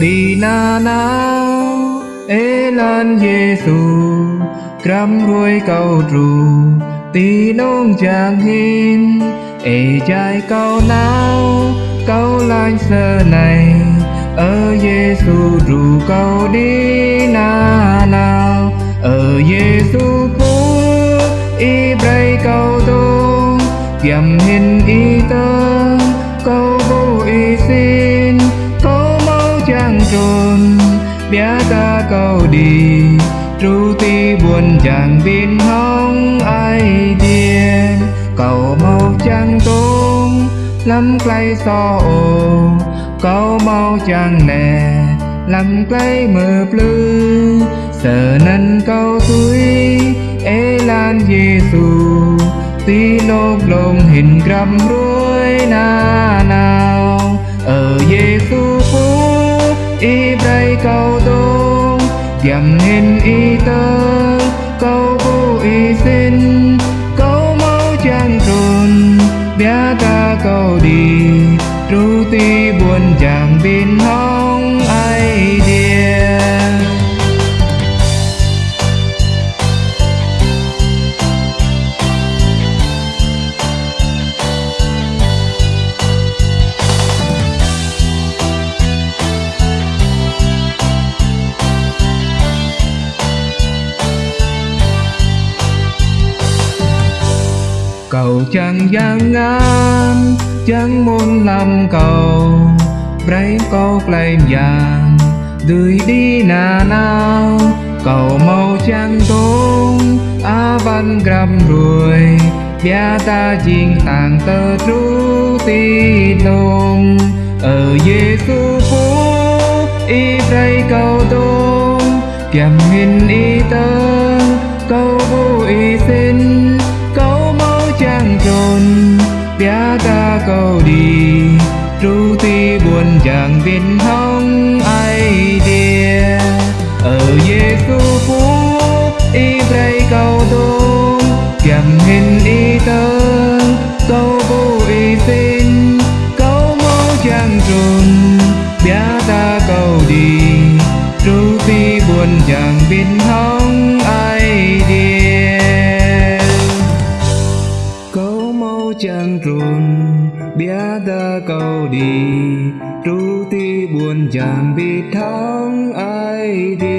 đi na nào ê lan Giêsu cắm đuôi cầu trù tí nông chàng hin ê trai câu nào câu lanh sơ này ở Giêsu rủ câu đi na nào ở Giêsu phú y bray câu tu kiềm hin y tơ tru ti buồn chàng bin hóng ai tiền cầu mau chàng tung, lắm cây so ồ. Cầu mau chàng nè, lắm cây mờ blư sợ nâng câu túi ê lan Giêsu tí lốp lộn hình gầm ruồi na nào. Ở Giêsu phú y đây câu dầm nên y tơ câu vô y xin, câu mau chàng trồn bia ta câu đi tru tiêu cầu chẳng giang ngang chẳng muốn làm cầu Bray câu flame vàng Đuổi đi nà nào Cầu màu trắng tốn Á văn gram ruồi, Bia ta chiên tàng tơ trú ti nôm Ở Giêsu phố Y bray cầu tốn Kiềm hình y tơ chẳng biết không ai đìa. Ở Giêsu phú y bray cầu tôn. Chẳng hình y tơ câu vô y xin. Câu mô chẳng trùn, bia ta cầu đi. Tru phi buồn chẳng biết không ai đìa. Câu mô chẳng trùn bia ta câu đi tru ti buồn chẳng biết thắng ai đi.